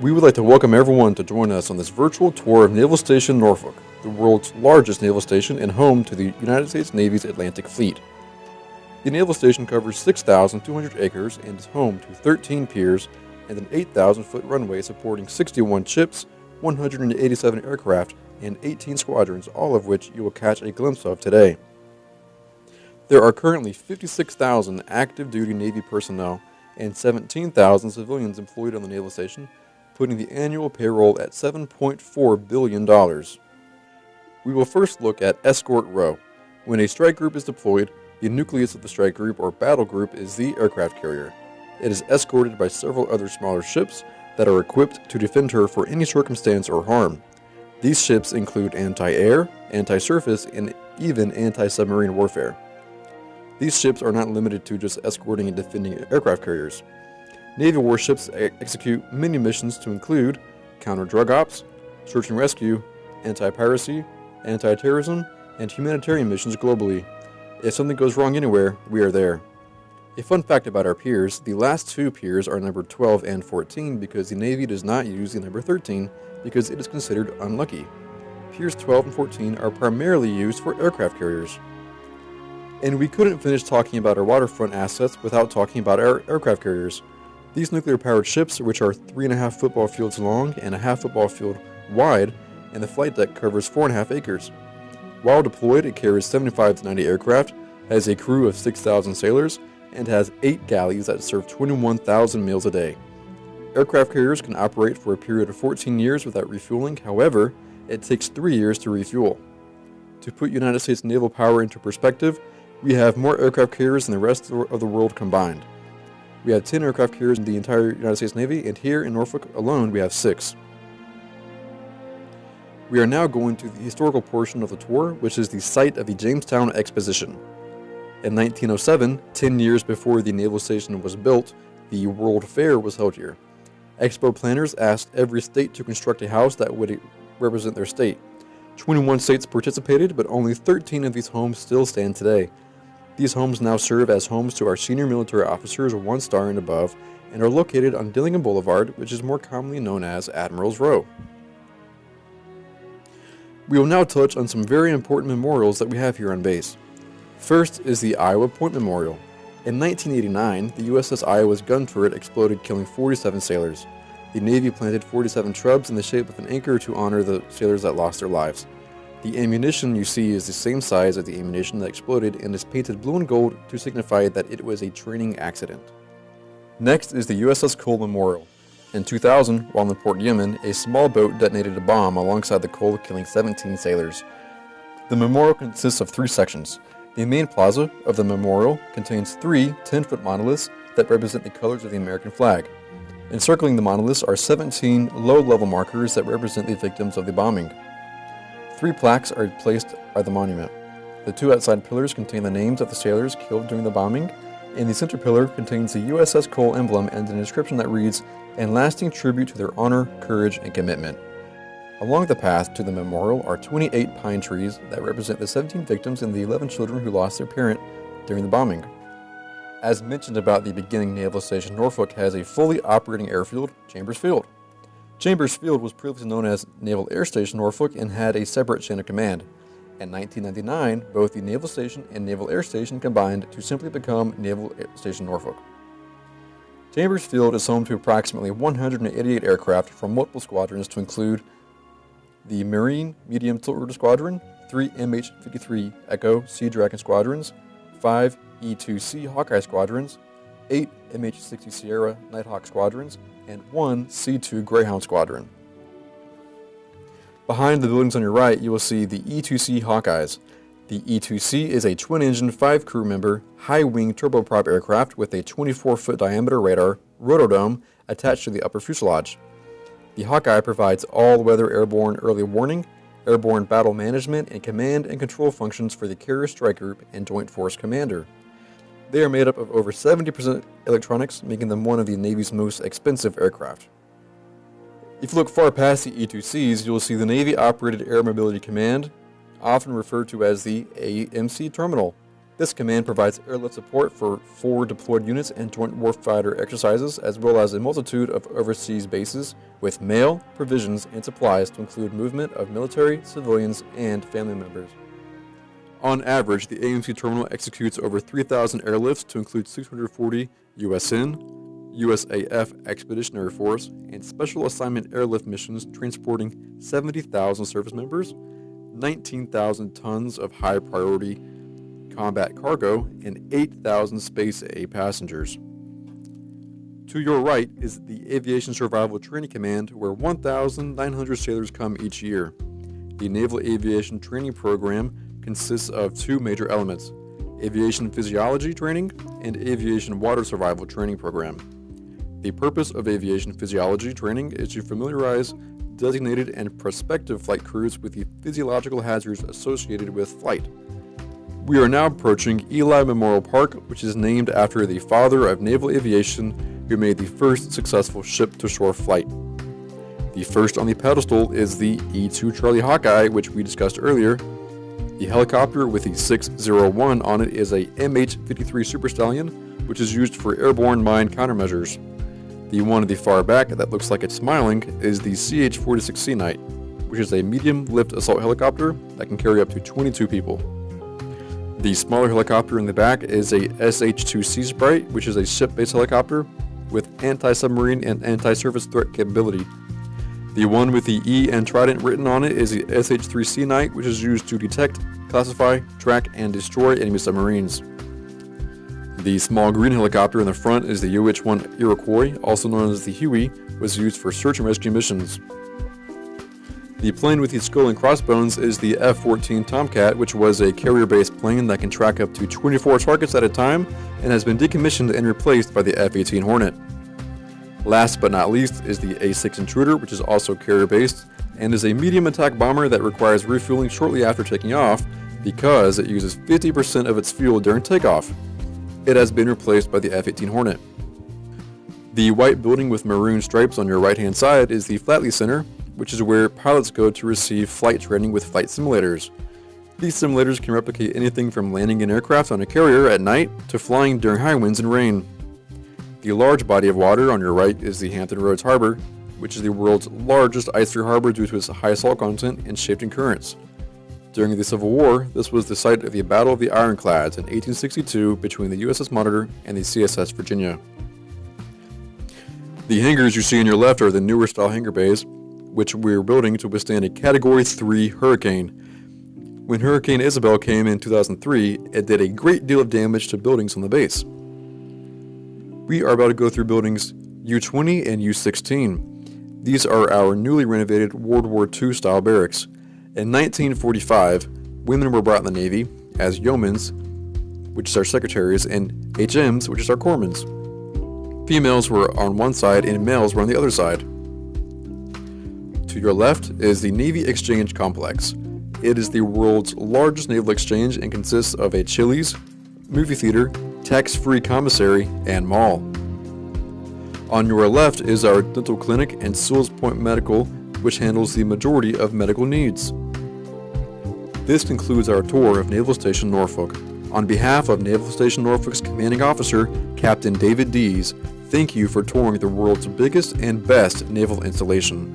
We would like to welcome everyone to join us on this virtual tour of Naval Station Norfolk, the world's largest naval station and home to the United States Navy's Atlantic Fleet. The naval station covers 6,200 acres and is home to 13 piers and an 8,000 foot runway supporting 61 ships, 187 aircraft, and 18 squadrons, all of which you will catch a glimpse of today. There are currently 56,000 active duty Navy personnel and 17,000 civilians employed on the naval station putting the annual payroll at $7.4 billion. We will first look at Escort Row. When a strike group is deployed, the nucleus of the strike group or battle group is the aircraft carrier. It is escorted by several other smaller ships that are equipped to defend her for any circumstance or harm. These ships include anti-air, anti-surface, and even anti-submarine warfare. These ships are not limited to just escorting and defending aircraft carriers. Navy warships execute many missions to include counter drug ops, search and rescue, anti piracy, anti terrorism, and humanitarian missions globally. If something goes wrong anywhere, we are there. A fun fact about our piers the last two piers are number 12 and 14 because the Navy does not use the number 13 because it is considered unlucky. Piers 12 and 14 are primarily used for aircraft carriers. And we couldn't finish talking about our waterfront assets without talking about our aircraft carriers. These nuclear-powered ships, which are three and a half football fields long and a half football field wide, and the flight deck covers four and a half acres. While deployed, it carries 75 to 90 aircraft, has a crew of 6,000 sailors, and has eight galleys that serve 21,000 meals a day. Aircraft carriers can operate for a period of 14 years without refueling, however, it takes three years to refuel. To put United States naval power into perspective, we have more aircraft carriers than the rest of the world combined. We have 10 aircraft carriers in the entire United States Navy, and here in Norfolk alone, we have six. We are now going to the historical portion of the tour, which is the site of the Jamestown Exposition. In 1907, 10 years before the naval station was built, the World Fair was held here. Expo planners asked every state to construct a house that would represent their state. 21 states participated, but only 13 of these homes still stand today. These homes now serve as homes to our senior military officers one star and above and are located on Dillingham Boulevard, which is more commonly known as Admiral's Row. We will now touch on some very important memorials that we have here on base. First is the Iowa Point Memorial. In 1989, the USS Iowa's gun turret exploded killing 47 sailors. The Navy planted 47 shrubs in the shape of an anchor to honor the sailors that lost their lives. The ammunition you see is the same size as the ammunition that exploded and is painted blue and gold to signify that it was a training accident. Next is the USS Cole Memorial. In 2000, while in Port Yemen, a small boat detonated a bomb alongside the Cole, killing 17 sailors. The memorial consists of three sections. The main plaza of the memorial contains three 10-foot monoliths that represent the colors of the American flag. Encircling the monoliths are 17 low-level markers that represent the victims of the bombing. Three plaques are placed by the monument. The two outside pillars contain the names of the sailors killed during the bombing, and the center pillar contains the USS Cole emblem and an inscription that reads, "In lasting tribute to their honor, courage, and commitment." Along the path to the memorial are 28 pine trees that represent the 17 victims and the 11 children who lost their parent during the bombing. As mentioned about the beginning Naval Station, Norfolk has a fully operating airfield, Chambers Field. Chambers Field was previously known as Naval Air Station Norfolk and had a separate chain of command. In 1999, both the Naval Station and Naval Air Station combined to simply become Naval Air Station Norfolk. Chambers Field is home to approximately 188 aircraft from multiple squadrons to include the Marine Medium Tiltrotor Squadron, three MH-53 Echo Sea Dragon squadrons, five E-2C Hawkeye squadrons, eight MH-60 Sierra Nighthawk squadrons, and one C-2 Greyhound Squadron. Behind the buildings on your right, you will see the E-2C Hawkeyes. The E-2C is a twin-engine, five-crew member, high-wing turboprop aircraft with a 24-foot diameter radar, rotodome, attached to the upper fuselage. The Hawkeye provides all-weather airborne early warning, airborne battle management, and command and control functions for the Carrier Strike Group and Joint Force Commander. They are made up of over 70% electronics, making them one of the Navy's most expensive aircraft. If you look far past the E-2Cs, you will see the Navy Operated Air Mobility Command, often referred to as the AMC Terminal. This command provides airlift support for forward deployed units and joint warfighter exercises, as well as a multitude of overseas bases with mail, provisions, and supplies to include movement of military, civilians, and family members. On average, the AMC terminal executes over 3,000 airlifts to include 640 USN, USAF Expeditionary Force, and Special Assignment Airlift missions transporting 70,000 service members, 19,000 tons of high priority combat cargo, and 8,000 Space A passengers. To your right is the Aviation Survival Training Command, where 1,900 sailors come each year. The Naval Aviation Training Program consists of two major elements aviation physiology training and aviation water survival training program. The purpose of aviation physiology training is to familiarize designated and prospective flight crews with the physiological hazards associated with flight. We are now approaching Ely Memorial Park, which is named after the father of naval aviation who made the first successful ship to shore flight. The first on the pedestal is the E 2 Charlie Hawkeye, which we discussed earlier. The helicopter with the 601 on it is a MH 53 Super Stallion, which is used for airborne mine countermeasures. The one at the far back that looks like it's smiling is the CH 46 Sea Knight, which is a medium lift assault helicopter that can carry up to 22 people. The smaller helicopter in the back is a SH-2 Seasprite, which is a ship-based helicopter with anti-submarine and anti-surface threat capability. The one with the E and Trident written on it is the SH-3 Sea Knight, which is used to detect, classify, track, and destroy enemy submarines. The small green helicopter in the front is the UH-1 Iroquois, also known as the Huey, was used for search and rescue missions. The plane with the skull and crossbones is the F-14 Tomcat, which was a carrier-based plane that can track up to 24 targets at a time and has been decommissioned and replaced by the F-18 Hornet. Last but not least is the A-6 Intruder, which is also carrier-based and is a medium attack bomber that requires refueling shortly after taking off because it uses 50% of its fuel during takeoff. It has been replaced by the F-18 Hornet. The white building with maroon stripes on your right hand side is the Flatley Center, which is where pilots go to receive flight training with flight simulators. These simulators can replicate anything from landing an aircraft on a carrier at night to flying during high winds and rain. The large body of water on your right is the Hampton Roads Harbor, which is the world's largest ice-free harbor due to its high salt content and shifting currents. During the Civil War, this was the site of the Battle of the Ironclads in 1862 between the USS Monitor and the CSS Virginia. The hangars you see on your left are the newer style hangar bays, which we are building to withstand a Category 3 hurricane. When Hurricane Isabel came in 2003, it did a great deal of damage to buildings on the base. We are about to go through buildings U-20 and U-16. These are our newly renovated World War II style barracks. In 1945, women were brought in the Navy as yeomans, which is our secretaries, and HMs, which is our corpsmen. Females were on one side and males were on the other side. To your left is the Navy Exchange Complex. It is the world's largest naval exchange and consists of a Chili's, movie theater, tax-free commissary, and mall. On your left is our dental clinic and Sewell's Point Medical, which handles the majority of medical needs. This concludes our tour of Naval Station Norfolk. On behalf of Naval Station Norfolk's commanding officer, Captain David Dees, thank you for touring the world's biggest and best naval installation.